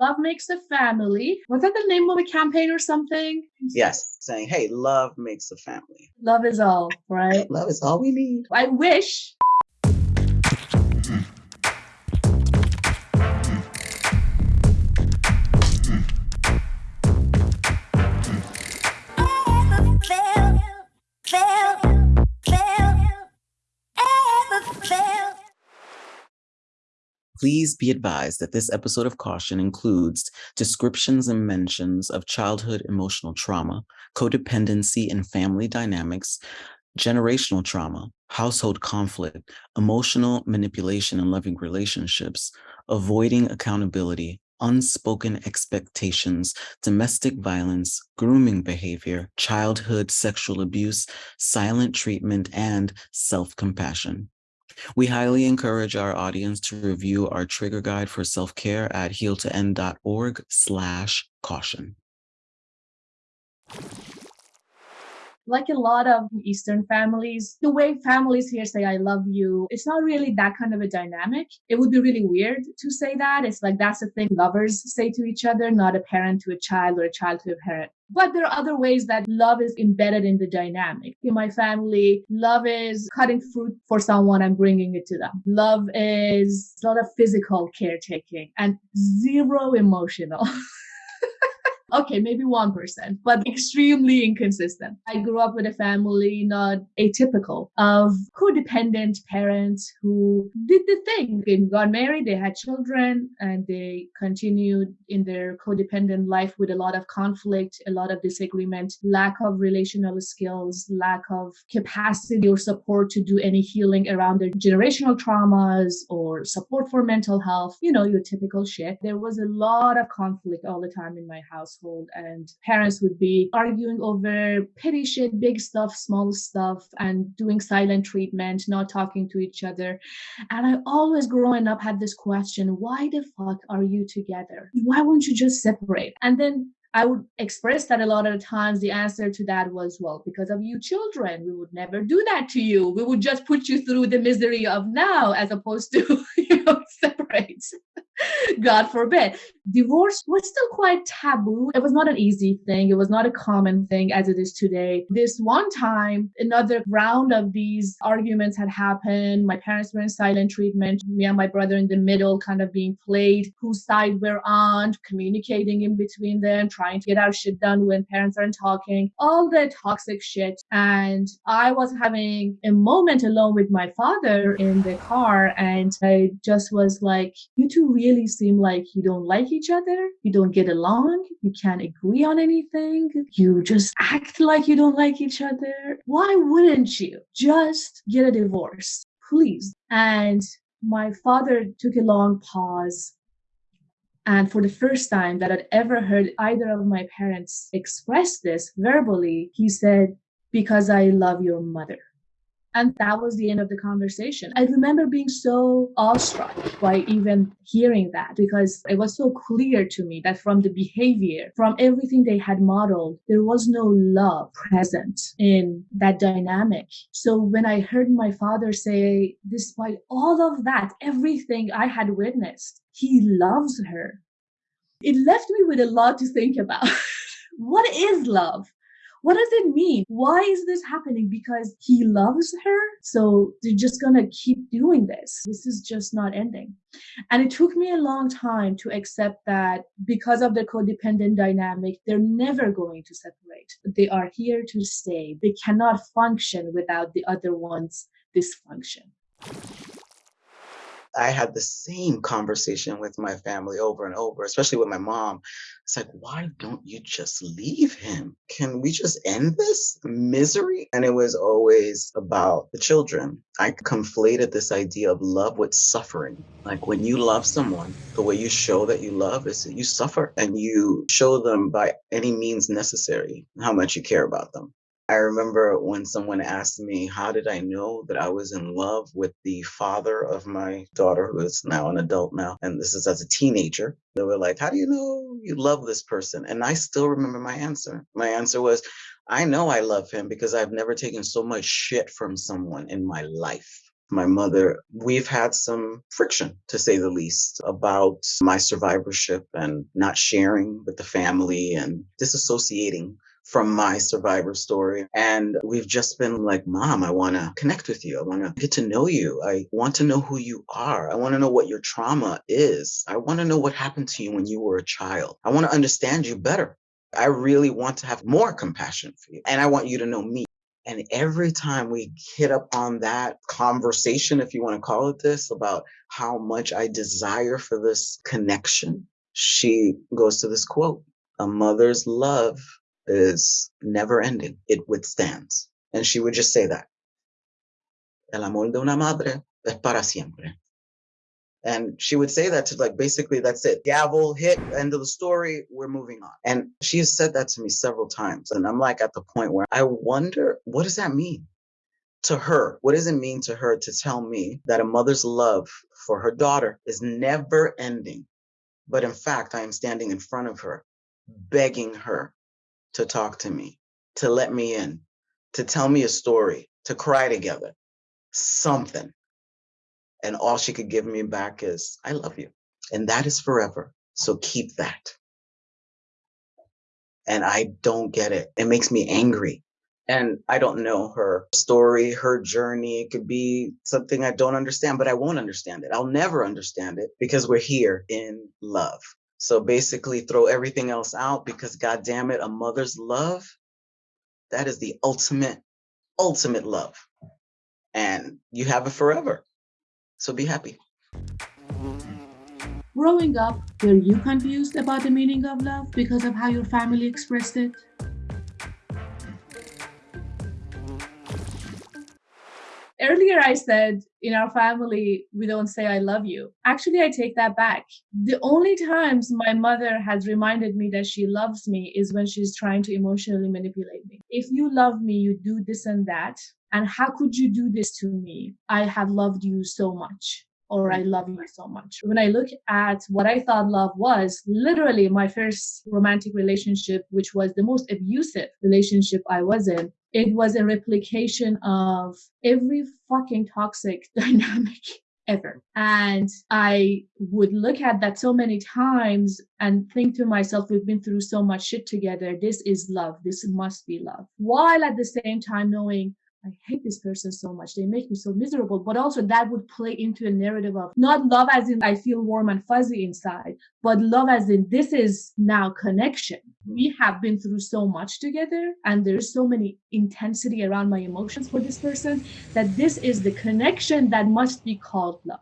Love makes a family. Was that the name of a campaign or something? Yes, saying, hey, love makes a family. Love is all, right? Love is all we need. I wish Please be advised that this episode of Caution includes descriptions and mentions of childhood emotional trauma, codependency and family dynamics, generational trauma, household conflict, emotional manipulation and loving relationships, avoiding accountability, unspoken expectations, domestic violence, grooming behavior, childhood sexual abuse, silent treatment, and self-compassion. We highly encourage our audience to review our trigger guide for self-care at healtoend.org slash caution. Like a lot of Eastern families, the way families here say, I love you, it's not really that kind of a dynamic. It would be really weird to say that. It's like that's the thing lovers say to each other, not a parent to a child or a child to a parent. But there are other ways that love is embedded in the dynamic. In my family, love is cutting fruit for someone and bringing it to them. Love is a lot of physical caretaking and zero emotional. Okay, maybe 1%, but extremely inconsistent. I grew up with a family not atypical of codependent parents who did the thing. They got married, they had children, and they continued in their codependent life with a lot of conflict, a lot of disagreement, lack of relational skills, lack of capacity or support to do any healing around their generational traumas or support for mental health, you know, your typical shit. There was a lot of conflict all the time in my house household and parents would be arguing over petty shit, big stuff, small stuff, and doing silent treatment, not talking to each other. And I always growing up had this question, why the fuck are you together? Why won't you just separate? And then I would express that a lot of times the answer to that was, well, because of you children, we would never do that to you. We would just put you through the misery of now as opposed to, you know, separate. God forbid. Divorce was still quite taboo. It was not an easy thing. It was not a common thing as it is today. This one time, another round of these arguments had happened. My parents were in silent treatment. Me and my brother in the middle, kind of being played, whose side we're on, communicating in between them, trying to get our shit done when parents aren't talking, all the toxic shit. And I was having a moment alone with my father in the car, and I just was like, you two really seem like you don't like each other, you don't get along, you can't agree on anything, you just act like you don't like each other. Why wouldn't you just get a divorce? Please. And my father took a long pause. And for the first time that I'd ever heard either of my parents express this verbally, he said, Because I love your mother. And that was the end of the conversation. I remember being so awestruck by even hearing that because it was so clear to me that from the behavior, from everything they had modeled, there was no love present in that dynamic. So when I heard my father say, despite all of that, everything I had witnessed, he loves her. It left me with a lot to think about. what is love? What does it mean? Why is this happening? Because he loves her. So they're just going to keep doing this. This is just not ending. And it took me a long time to accept that because of the codependent dynamic, they're never going to separate. They are here to stay. They cannot function without the other one's dysfunction. I had the same conversation with my family over and over, especially with my mom. It's like, why don't you just leave him? Can we just end this misery? And it was always about the children. I conflated this idea of love with suffering. Like when you love someone, the way you show that you love is that you suffer and you show them by any means necessary how much you care about them. I remember when someone asked me, how did I know that I was in love with the father of my daughter, who is now an adult now, and this is as a teenager. They were like, how do you know you love this person? And I still remember my answer. My answer was, I know I love him because I've never taken so much shit from someone in my life. My mother, we've had some friction, to say the least, about my survivorship and not sharing with the family and disassociating from my survivor story. And we've just been like, Mom, I want to connect with you. I want to get to know you. I want to know who you are. I want to know what your trauma is. I want to know what happened to you when you were a child. I want to understand you better. I really want to have more compassion for you. And I want you to know me. And every time we hit up on that conversation, if you want to call it this, about how much I desire for this connection, she goes to this quote A mother's love is never ending, it withstands. And she would just say that. El amor de una madre es para siempre. And she would say that to like basically that's it. Gavel hit, end of the story, we're moving on. And she has said that to me several times. And I'm like at the point where I wonder what does that mean? To her, what does it mean to her to tell me that a mother's love for her daughter is never ending? But in fact, I am standing in front of her, begging her to talk to me, to let me in, to tell me a story, to cry together, something. And all she could give me back is, I love you. And that is forever. So keep that. And I don't get it. It makes me angry. And I don't know her story, her journey. It could be something I don't understand, but I won't understand it. I'll never understand it because we're here in love. So basically throw everything else out because God damn it, a mother's love, that is the ultimate, ultimate love. And you have it forever. So be happy. Growing up, were you confused about the meaning of love because of how your family expressed it? Earlier, I said in our family, we don't say I love you. Actually, I take that back. The only times my mother has reminded me that she loves me is when she's trying to emotionally manipulate me. If you love me, you do this and that. And how could you do this to me? I have loved you so much or I love you so much. When I look at what I thought love was, literally my first romantic relationship, which was the most abusive relationship I was in, it was a replication of every fucking toxic dynamic ever. And I would look at that so many times and think to myself, we've been through so much shit together. This is love. This must be love. While at the same time knowing I hate this person so much. They make me so miserable. But also that would play into a narrative of not love as in I feel warm and fuzzy inside, but love as in this is now connection. We have been through so much together and there's so many intensity around my emotions for this person that this is the connection that must be called love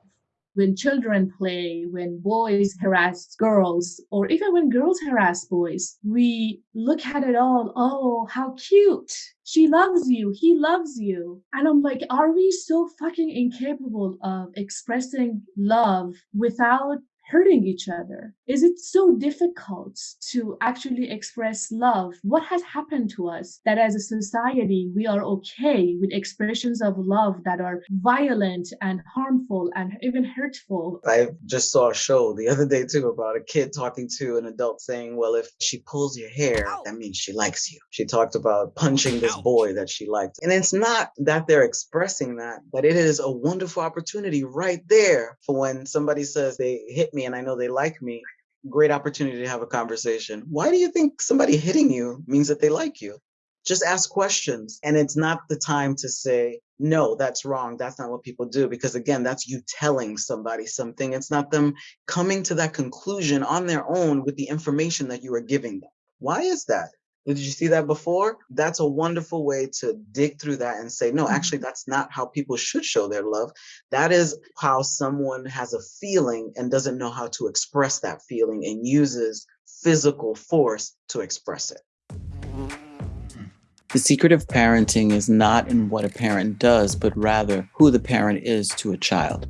when children play, when boys harass girls, or even when girls harass boys, we look at it all, oh, how cute. She loves you. He loves you. And I'm like, are we so fucking incapable of expressing love without hurting each other? Is it so difficult to actually express love? What has happened to us that as a society, we are okay with expressions of love that are violent and harmful and even hurtful? I just saw a show the other day too about a kid talking to an adult saying, well, if she pulls your hair, that means she likes you. She talked about punching this boy that she liked. And it's not that they're expressing that, but it is a wonderful opportunity right there for when somebody says they hit me and I know they like me, great opportunity to have a conversation. Why do you think somebody hitting you means that they like you? Just ask questions. And it's not the time to say, no, that's wrong. That's not what people do. Because again, that's you telling somebody something. It's not them coming to that conclusion on their own with the information that you are giving them. Why is that? Did you see that before? That's a wonderful way to dig through that and say, no, actually, mm-hmm. that's not how people should show their love. That is how someone has a feeling and doesn't know how to express that feeling and uses physical force to express it. The secret of parenting is not in what a parent does, but rather who the parent is to a child.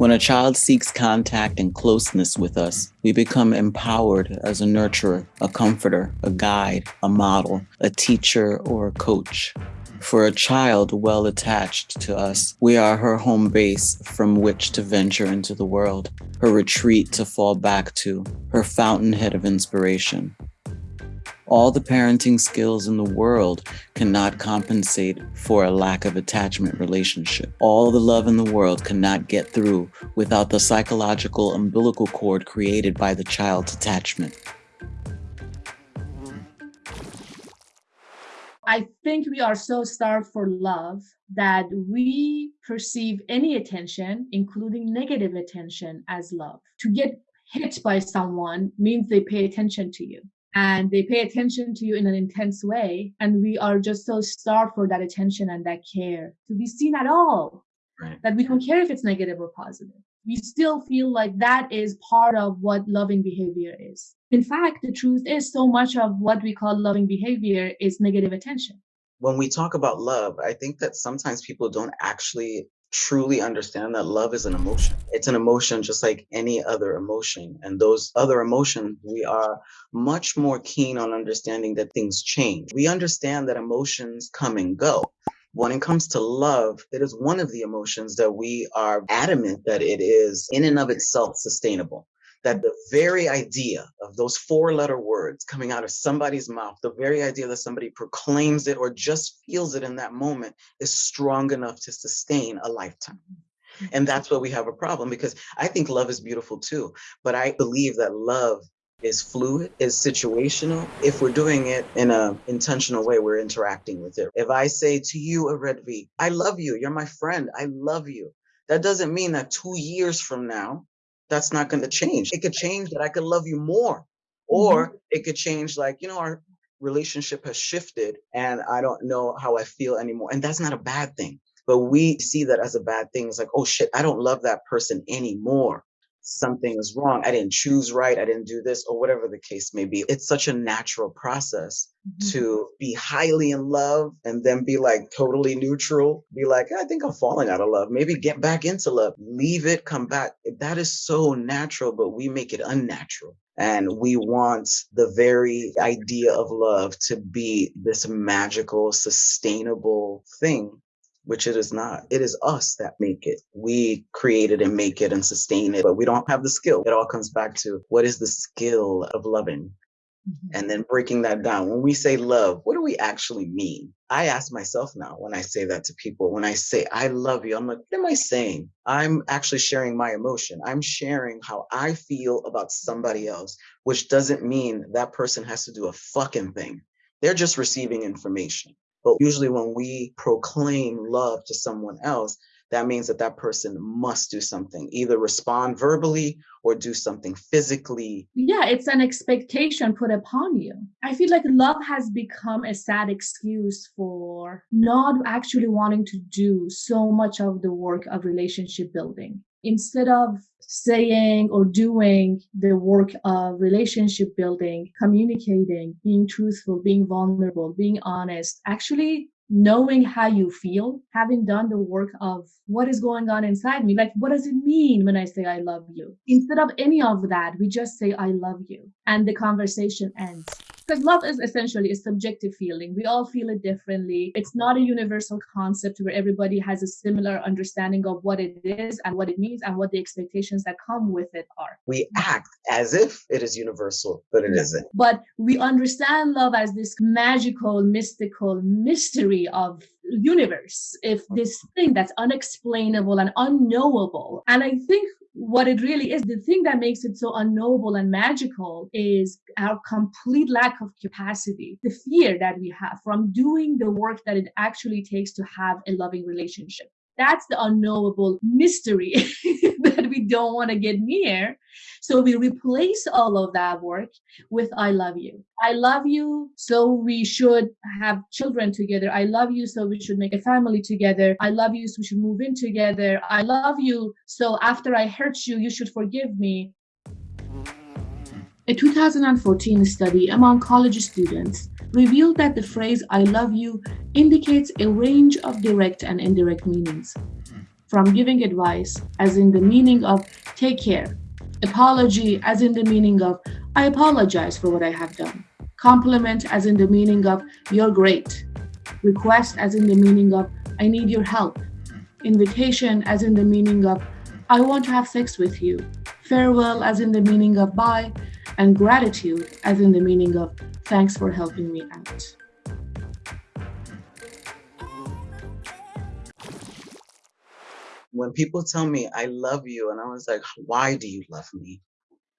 When a child seeks contact and closeness with us, we become empowered as a nurturer, a comforter, a guide, a model, a teacher, or a coach. For a child well attached to us, we are her home base from which to venture into the world, her retreat to fall back to, her fountainhead of inspiration. All the parenting skills in the world cannot compensate for a lack of attachment relationship. All the love in the world cannot get through without the psychological umbilical cord created by the child's attachment. I think we are so starved for love that we perceive any attention, including negative attention, as love. To get hit by someone means they pay attention to you and they pay attention to you in an intense way. And we are just so starved for that attention and that care to be seen at all right. that we don't care if it's negative or positive. We still feel like that is part of what loving behavior is. In fact, the truth is so much of what we call loving behavior is negative attention. When we talk about love, I think that sometimes people don't actually truly understand that love is an emotion. It's an emotion just like any other emotion. And those other emotions, we are much more keen on understanding that things change. We understand that emotions come and go. When it comes to love, it is one of the emotions that we are adamant that it is in and of itself sustainable that the very idea of those four letter words coming out of somebody's mouth, the very idea that somebody proclaims it or just feels it in that moment is strong enough to sustain a lifetime. And mm-hmm. that's where we have a problem because I think love is beautiful too. But I believe that love is fluid, is situational. If we're doing it in a intentional way, we're interacting with it. If I say to you, Aredvi, I love you, you're my friend, I love you. That doesn't mean that two years from now, that's not going to change. It could change that I could love you more. Or mm-hmm. it could change like, you know, our relationship has shifted and I don't know how I feel anymore. And that's not a bad thing. But we see that as a bad thing. It's like, oh shit, I don't love that person anymore something is wrong. I didn't choose right. I didn't do this, or whatever the case may be. It's such a natural process mm-hmm. to be highly in love and then be like totally neutral, be like, I think I'm falling out of love. Maybe get back into love, leave it, come back. That is so natural, but we make it unnatural. And we want the very idea of love to be this magical, sustainable thing which it is not. It is us that make it. We create it and make it and sustain it, but we don't have the skill. It all comes back to what is the skill of loving? Mm-hmm. And then breaking that down. When we say love, what do we actually mean? I ask myself now when I say that to people, when I say, I love you, I'm like, what am I saying? I'm actually sharing my emotion. I'm sharing how I feel about somebody else, which doesn't mean that person has to do a fucking thing. They're just receiving information. But usually, when we proclaim love to someone else, that means that that person must do something, either respond verbally or do something physically. Yeah, it's an expectation put upon you. I feel like love has become a sad excuse for not actually wanting to do so much of the work of relationship building instead of saying or doing the work of relationship building, communicating, being truthful, being vulnerable, being honest, actually knowing how you feel, having done the work of what is going on inside me. Like, what does it mean when I say I love you? Instead of any of that, we just say I love you and the conversation ends because love is essentially a subjective feeling. We all feel it differently. It's not a universal concept where everybody has a similar understanding of what it is and what it means and what the expectations that come with it are. We act as if it is universal, but it isn't. But we understand love as this magical, mystical mystery of universe if mm-hmm. this thing that's unexplainable and unknowable and i think what it really is, the thing that makes it so unknowable and magical is our complete lack of capacity, the fear that we have from doing the work that it actually takes to have a loving relationship. That's the unknowable mystery that we don't want to get near. So we replace all of that work with I love you. I love you, so we should have children together. I love you, so we should make a family together. I love you, so we should move in together. I love you, so after I hurt you, you should forgive me. A 2014 study among college students revealed that the phrase I love you indicates a range of direct and indirect meanings. From giving advice, as in the meaning of take care, apology, as in the meaning of I apologize for what I have done, compliment, as in the meaning of you're great, request, as in the meaning of I need your help, invitation, as in the meaning of I want to have sex with you, farewell, as in the meaning of bye, and gratitude as in the meaning of thanks for helping me out. When people tell me I love you, and I was like, why do you love me?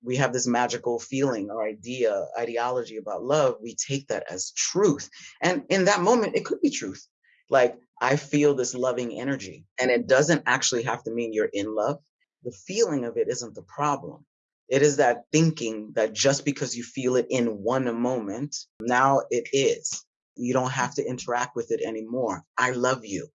we have this magical feeling or idea, ideology about love, we take that as truth. And in that moment, it could be truth. Like, I feel this loving energy, and it doesn't actually have to mean you're in love. The feeling of it isn't the problem. It is that thinking that just because you feel it in one moment, now it is. You don't have to interact with it anymore. I love you.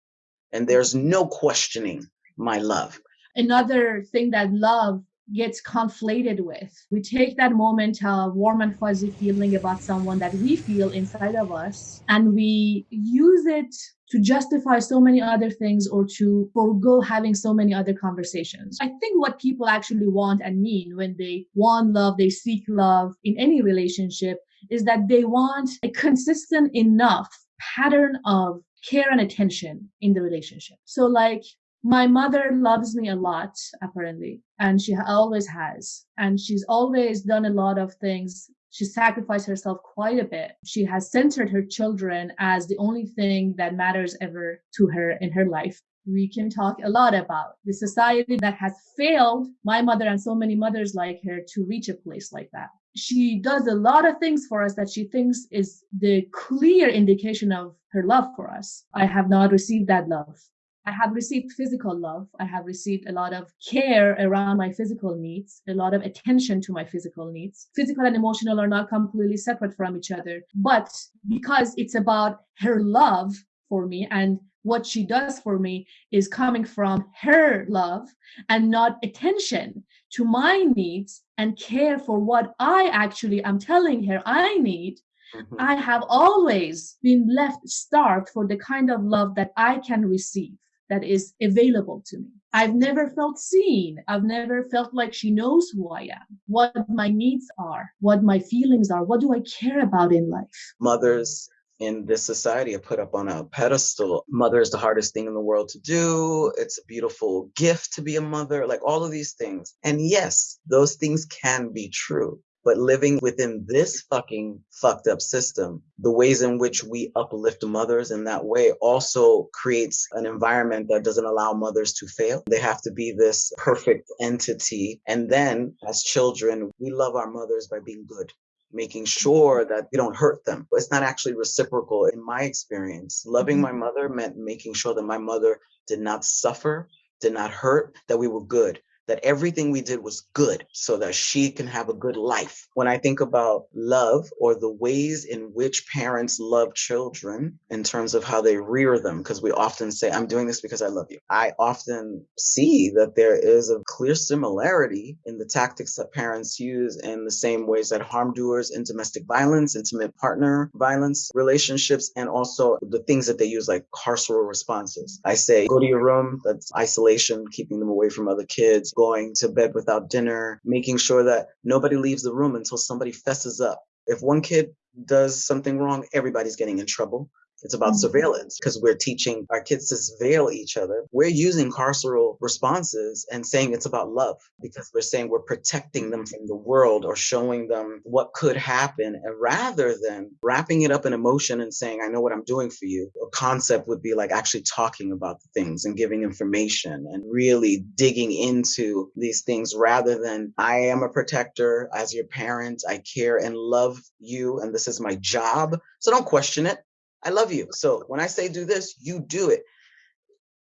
And there's no questioning my love. Another thing that love gets conflated with. We take that moment of warm and fuzzy feeling about someone that we feel inside of us and we use it to justify so many other things or to forego having so many other conversations. I think what people actually want and mean when they want love, they seek love in any relationship is that they want a consistent enough pattern of care and attention in the relationship. So like my mother loves me a lot apparently and she always has and she's always done a lot of things she sacrificed herself quite a bit she has centered her children as the only thing that matters ever to her in her life we can talk a lot about the society that has failed my mother and so many mothers like her to reach a place like that she does a lot of things for us that she thinks is the clear indication of her love for us. I have not received that love. I have received physical love. I have received a lot of care around my physical needs, a lot of attention to my physical needs. Physical and emotional are not completely separate from each other, but because it's about her love for me and what she does for me is coming from her love and not attention to my needs and care for what I actually am telling her I need Mm-hmm. I have always been left starved for the kind of love that I can receive that is available to me. I've never felt seen. I've never felt like she knows who I am, what my needs are, what my feelings are, what do I care about in life. Mothers in this society are put up on a pedestal. Mother is the hardest thing in the world to do. It's a beautiful gift to be a mother, like all of these things. And yes, those things can be true. But living within this fucking fucked up system, the ways in which we uplift mothers in that way also creates an environment that doesn't allow mothers to fail. They have to be this perfect entity. And then as children, we love our mothers by being good making sure that we don't hurt them. It's not actually reciprocal in my experience. Loving my mm-hmm. mother meant making sure that my mother did not suffer, did not hurt, that we were good that everything we did was good so that she can have a good life. When I think about love or the ways in which parents love children in terms of how they rear them, because we often say, I'm doing this because I love you. I often see that there is a clear similarity in the tactics that parents use in the same ways that harm doers in domestic violence, intimate partner violence relationships, and also the things that they use like carceral responses. I say, go to your room, that's isolation, keeping them away from other kids going to bed without dinner, making sure that nobody leaves the room until somebody fesses up. If one kid does something wrong, everybody's getting in trouble. It's about mm-hmm. surveillance because we're teaching our kids to surveil each other. We're using carceral responses and saying it's about love because we're saying we're protecting them from the world or showing them what could happen. And rather than wrapping it up in emotion and saying, I know what I'm doing for you, a concept would be like actually talking about the things and giving information and really digging into these things rather than I am a protector as your parent. I care and love you, and this is my job. So don't question it. I love you. So when I say do this, you do it.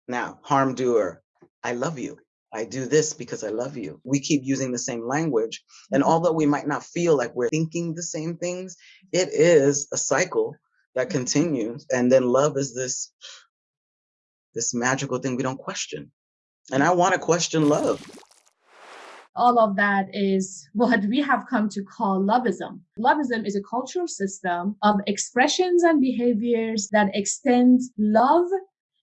Now, harm doer, I love you. I do this because I love you. We keep using the same language. And mm-hmm. although we might not feel like we're thinking the same things, it is a cycle that continues. And then love is this this magical thing we don't question. And I want to question love all of that is what we have come to call loveism. Loveism is a cultural system of expressions and behaviors that extend love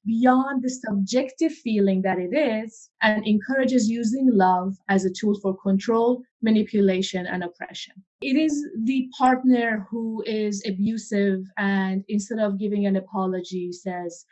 beyond the subjective feeling that it is and encourages using love as a tool for control, manipulation, and oppression. It is the partner who is abusive and instead of giving an apology says,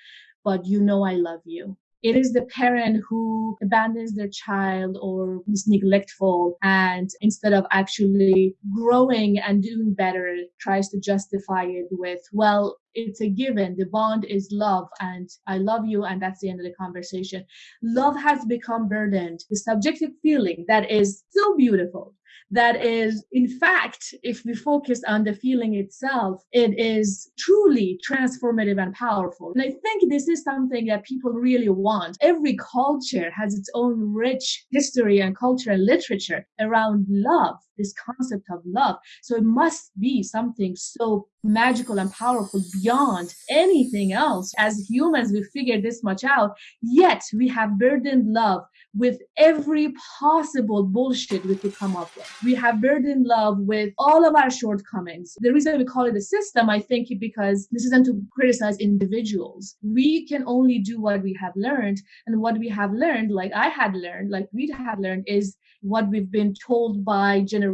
but you know I love you it is the parent who abandons their child or is neglectful and instead of actually growing and doing better tries to justify it with well it's a given the bond is love and i love you and that's the end of the conversation love has become burdened the subjective feeling that is so beautiful that is, in fact, if we focus on the feeling itself, it is truly transformative and powerful. And I think this is something that people really want. Every culture has its own rich history and culture and literature around love, this concept of love. So it must be something so magical and powerful beyond anything else. As humans, we figured this much out, yet we have burdened love with every possible bullshit we could come up with. We have burdened love with all of our shortcomings. The reason we call it a system, I think, because this isn't to criticize individuals. We can only do what we have learned. And what we have learned, like I had learned, like we had learned, is what we've been told by generations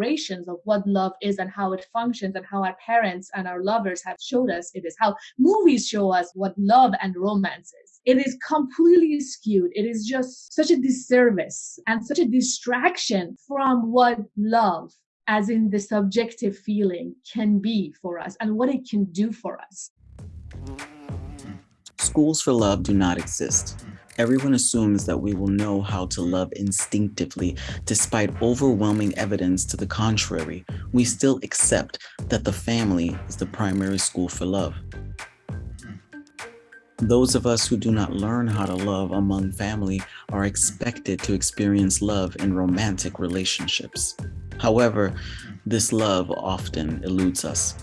of what love is and how it functions and how our parents and our lovers have showed us it is, how movies show us what love and romance is. It is completely skewed. It is just such a disservice and such a distraction from what love as in the subjective feeling can be for us and what it can do for us. Schools for love do not exist. Everyone assumes that we will know how to love instinctively. Despite overwhelming evidence to the contrary, we still accept that the family is the primary school for love. Those of us who do not learn how to love among family are expected to experience love in romantic relationships. However, this love often eludes us.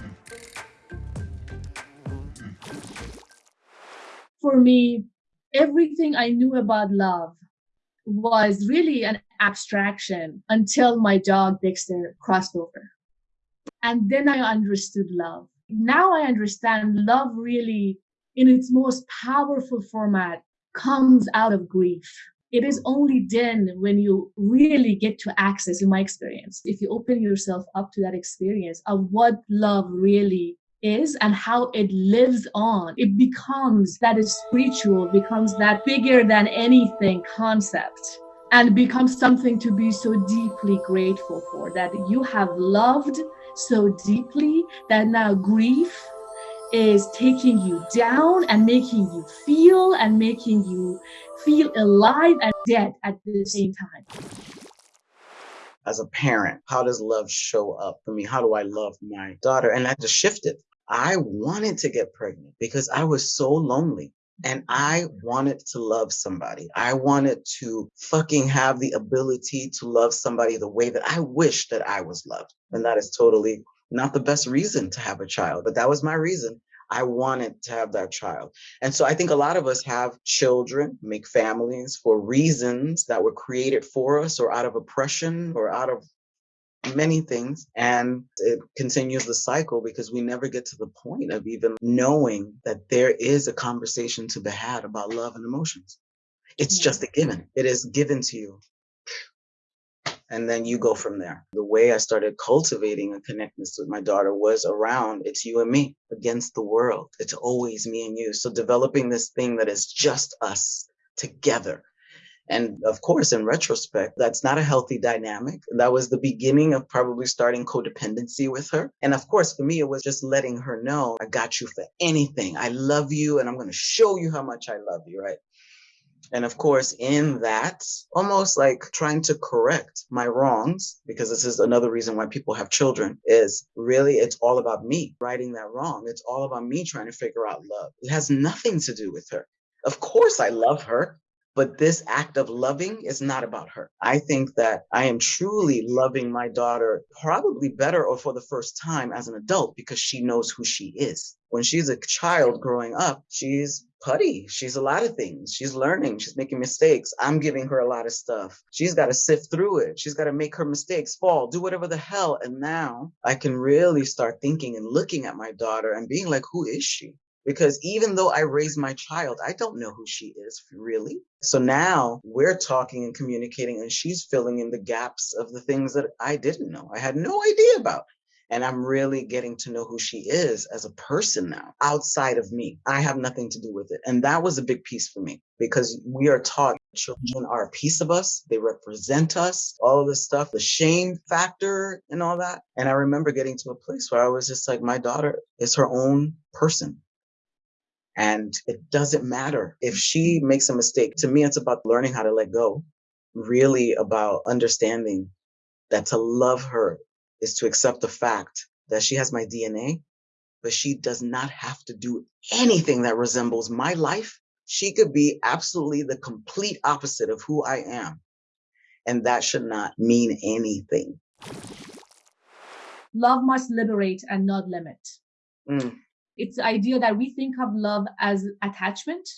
For me, everything I knew about love was really an abstraction until my dog Dexter crossed over. And then I understood love. Now I understand love really, in its most powerful format, comes out of grief. It is only then when you really get to access, in my experience, if you open yourself up to that experience of what love really is and how it lives on. It becomes that is spiritual, becomes that bigger than anything concept and becomes something to be so deeply grateful for that you have loved so deeply that now grief is taking you down and making you feel and making you feel alive and dead at the same time. As a parent how does love show up for me? How do i love my daughter? And i just shifted I wanted to get pregnant because I was so lonely and I mm-hmm. wanted to love somebody. I wanted to fucking have the ability to love somebody the way that I wish that I was loved. And that is totally not the best reason to have a child, but that was my reason. I wanted to have that child. And so I think a lot of us have children, make families for reasons that were created for us or out of oppression or out of many things and it continues the cycle because we never get to the point of even knowing that there is a conversation to be had about love and emotions. It's yeah. just a given. It is given to you. And then you go from there. The way i started cultivating a connectedness with my daughter was around it's you and me against the world. It's always me and you. So developing this thing that is just us together and of course, in retrospect, that's not a healthy dynamic. That was the beginning of probably starting codependency with her. And of course, for me, it was just letting her know I got you for anything. I love you and I'm going to show you how much I love you, right? And of course, in that, almost like trying to correct my wrongs, because this is another reason why people have children, is really it's all about me righting that wrong. It's all about me trying to figure out love. It has nothing to do with her. Of course, I love her. But this act of loving is not about her. I think that I am truly loving my daughter probably better or for the first time as an adult because she knows who she is. When she's a child growing up, she's putty. She's a lot of things. She's learning. She's making mistakes. I'm giving her a lot of stuff. She's got to sift through it. She's got to make her mistakes, fall, do whatever the hell. And now I can really start thinking and looking at my daughter and being like, who is she? Because even though I raised my child, I don't know who she is really. So now we're talking and communicating, and she's filling in the gaps of the things that I didn't know. I had no idea about. And I'm really getting to know who she is as a person now, outside of me. I have nothing to do with it. And that was a big piece for me because we are taught children are a piece of us, they represent us, all of this stuff, the shame factor and all that. And I remember getting to a place where I was just like, my daughter is her own person. And it doesn't matter if she makes a mistake. To me, it's about learning how to let go, really about understanding that to love her is to accept the fact that she has my DNA, but she does not have to do anything that resembles my life. She could be absolutely the complete opposite of who I am. And that should not mean anything. Love must liberate and not limit. Mm. It's the idea that we think of love as attachment.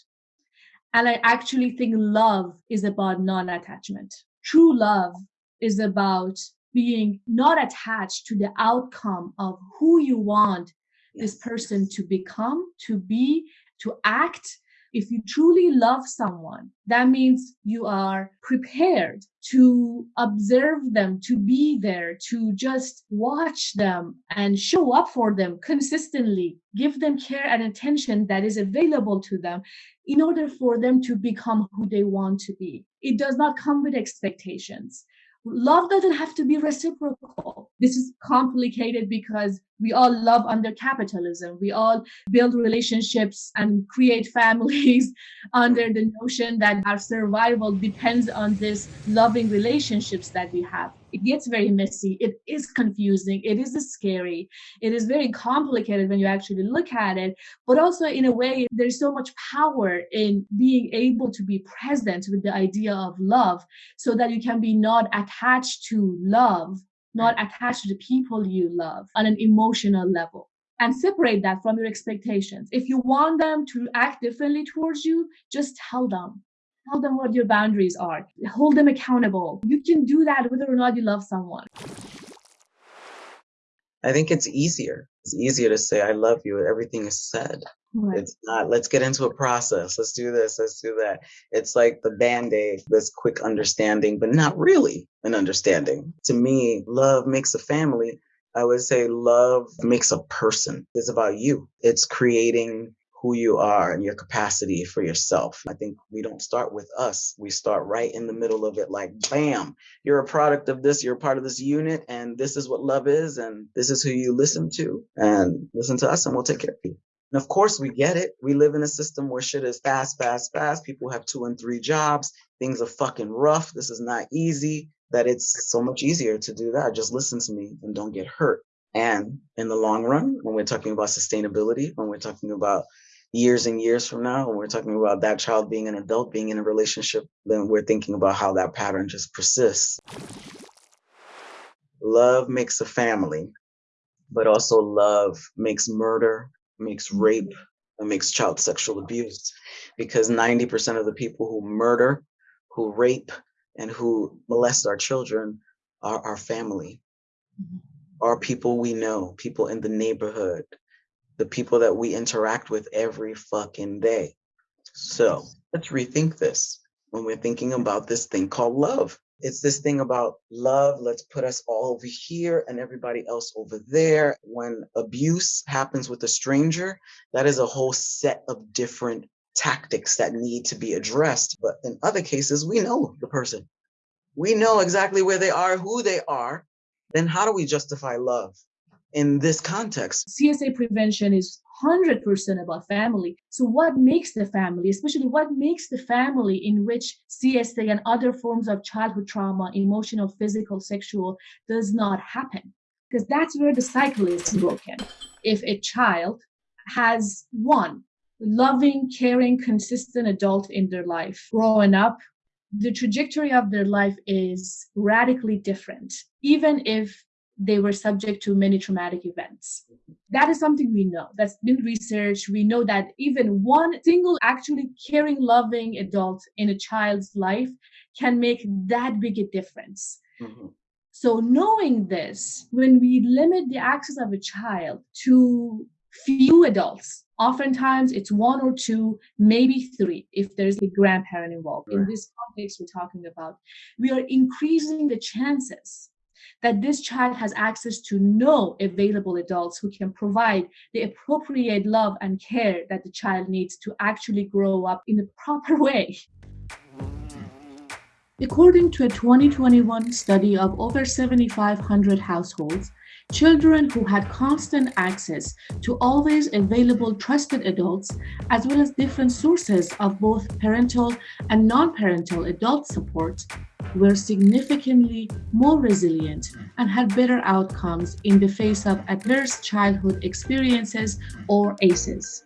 And I actually think love is about non attachment. True love is about being not attached to the outcome of who you want yes. this person to become, to be, to act. If you truly love someone, that means you are prepared to observe them, to be there, to just watch them and show up for them consistently, give them care and attention that is available to them in order for them to become who they want to be. It does not come with expectations love doesn't have to be reciprocal. This is complicated because we all love under capitalism. We all build relationships and create families under the notion that our survival depends on this loving relationships that we have it gets very messy. It is confusing. It is scary. It is very complicated when you actually look at it. But also, in a way, there's so much power in being able to be present with the idea of love so that you can be not attached to love, not attached to the people you love on an emotional level and separate that from your expectations. If you want them to act differently towards you, just tell them. Tell them what your boundaries are. Hold them accountable. You can do that whether or not you love someone. I think it's easier. It's easier to say, I love you. Everything is said. Right. It's not, let's get into a process. Let's do this. Let's do that. It's like the band aid, this quick understanding, but not really an understanding. To me, love makes a family. I would say love makes a person. It's about you. It's creating who you are and your capacity for yourself. I think we don't start with us. We start right in the middle of it, like, bam, you're a product of this, you're a part of this unit, and this is what love is, and this is who you listen to, and listen to us, and we'll take care of you. And of course, we get it. We live in a system where shit is fast, fast, fast. People have two and three jobs. Things are fucking rough. This is not easy. That it's so much easier to do that. Just listen to me and don't get hurt. And in the long run, when we're talking about sustainability, when we're talking about years and years from now, when we're talking about that child being an adult, being in a relationship, then we're thinking about how that pattern just persists. Love makes a family, but also love makes murder, makes rape, and makes child sexual abuse. Because 90% of the people who murder, who rape, and who molest our children are our family, mm-hmm. are people we know, people in the neighborhood, the people that we interact with every fucking day. So let's rethink this when we're thinking about this thing called love. It's this thing about love. Let's put us all over here and everybody else over there. When abuse happens with a stranger, that is a whole set of different tactics that need to be addressed. But in other cases, we know the person. We know exactly where they are, who they are. Then how do we justify love? In this context. CSA prevention is 100% about family. So, what makes the family, especially what makes the family in which CSA and other forms of childhood trauma, emotional, physical, sexual, does not happen? Because that's where the cycle is broken. If a child has one loving, caring, consistent adult in their life growing up, the trajectory of their life is radically different. Even if they were subject to many traumatic events. That is something we know. That's been researched. We know that even one single actually caring, loving adult in a child's life can make that big a difference. Mm-hmm. So, knowing this, when we limit the access of a child to few adults, oftentimes it's one or two, maybe three, if there's a grandparent involved. Right. In this context, we're talking about, we are increasing the chances that this child has access to no available adults who can provide the appropriate love and care that the child needs to actually grow up in a proper way. According to a 2021 study of over 7,500 households, children who had constant access to always available trusted adults, as well as different sources of both parental and non-parental adult support, were significantly more resilient and had better outcomes in the face of adverse childhood experiences or ACEs.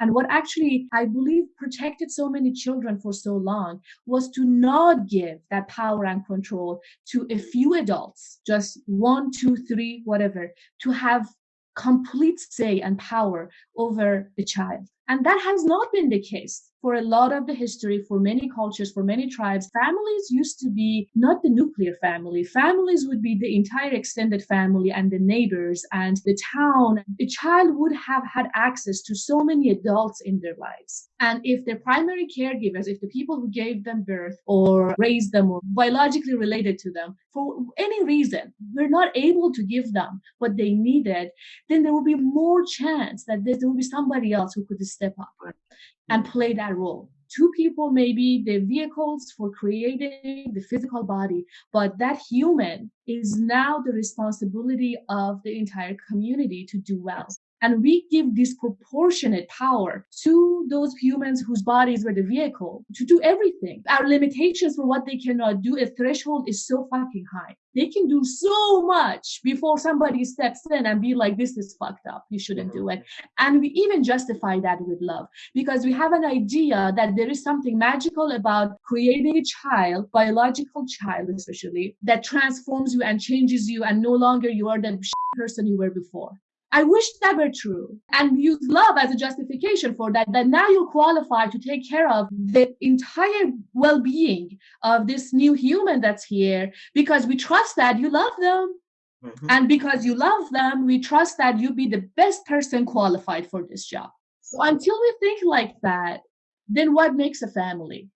And what actually, I believe, protected so many children for so long was to not give that power and control to a few adults, just one, two, three, whatever, to have complete say and power over the child. And that has not been the case for a lot of the history, for many cultures, for many tribes. Families used to be not the nuclear family. Families would be the entire extended family and the neighbors and the town. The child would have had access to so many adults in their lives. And if their primary caregivers, if the people who gave them birth or raised them or biologically related to them, for any reason, we're not able to give them what they needed, then there will be more chance that there will be somebody else who could step up and play that role. Two people may be the vehicles for creating the physical body, but that human is now the responsibility of the entire community to do well. And we give disproportionate power to those humans whose bodies were the vehicle to do everything. Our limitations for what they cannot do, a threshold is so fucking high. They can do so much before somebody steps in and be like, this is fucked up. You shouldn't do it. And we even justify that with love because we have an idea that there is something magical about creating a child, biological child especially, that transforms you and changes you and no longer you are the person you were before. I wish that were true and use love as a justification for that, that now you're qualified to take care of the entire well being of this new human that's here because we trust that you love them. Mm-hmm. And because you love them, we trust that you be the best person qualified for this job. So until we think like that, then what makes a family?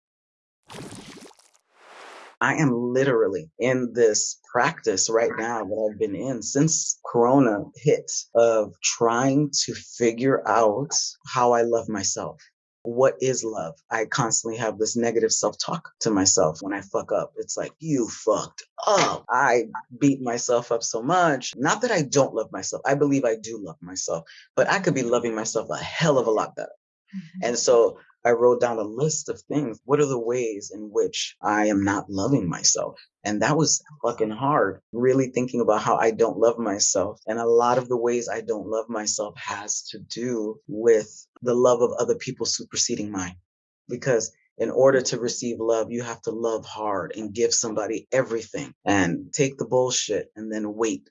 I am literally in this practice right now that I've been in since Corona hit of trying to figure out how I love myself. What is love? I constantly have this negative self talk to myself when I fuck up. It's like, you fucked up. I beat myself up so much. Not that I don't love myself. I believe I do love myself, but I could be loving myself a hell of a lot better. Mm-hmm. And so I wrote down a list of things. What are the ways in which I am not loving myself? And that was fucking hard, really thinking about how I don't love myself. And a lot of the ways I don't love myself has to do with the love of other people superseding mine. Because in order to receive love, you have to love hard and give somebody everything and take the bullshit and then wait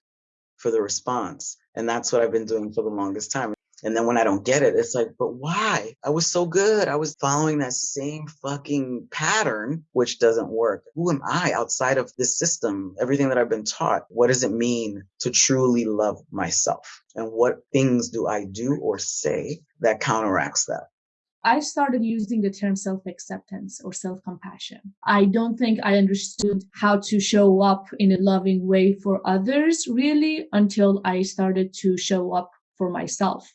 for the response. And that's what I've been doing for the longest time. And then when I don't get it, it's like, but why? I was so good. I was following that same fucking pattern, which doesn't work. Who am I outside of this system? Everything that I've been taught. What does it mean to truly love myself? And what things do I do or say that counteracts that? I started using the term self acceptance or self compassion. I don't think I understood how to show up in a loving way for others really until I started to show up for myself.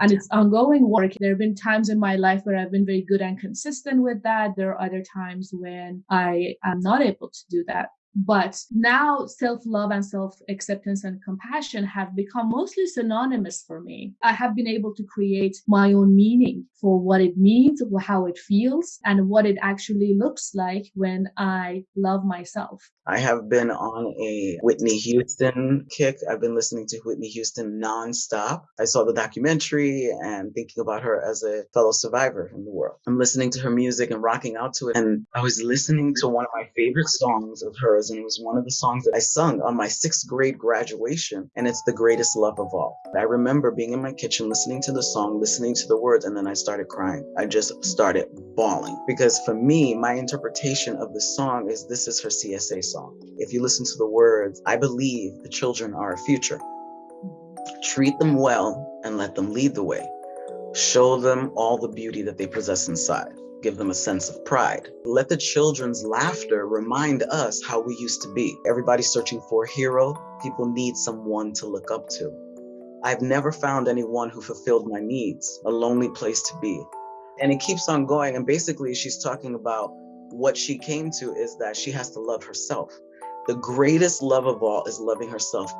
And it's ongoing work. There have been times in my life where I've been very good and consistent with that. There are other times when I am not able to do that. But now self love and self acceptance and compassion have become mostly synonymous for me. I have been able to create my own meaning for what it means, how it feels, and what it actually looks like when I love myself. I have been on a Whitney Houston kick. I've been listening to Whitney Houston nonstop. I saw the documentary and thinking about her as a fellow survivor in the world. I'm listening to her music and rocking out to it. And I was listening to one of my favorite songs of hers and it was one of the songs that I sung on my sixth grade graduation, and it's the greatest love of all. I remember being in my kitchen listening to the song, listening to the words, and then I started crying. I just started bawling because for me, my interpretation of the song is this is her CSA song. If you listen to the words, I believe the children are our future. Treat them well and let them lead the way. Show them all the beauty that they possess inside. Give them a sense of pride. Let the children's laughter remind us how we used to be. Everybody's searching for a hero. People need someone to look up to. I've never found anyone who fulfilled my needs, a lonely place to be. And it keeps on going. And basically, she's talking about what she came to is that she has to love herself. The greatest love of all is loving herself.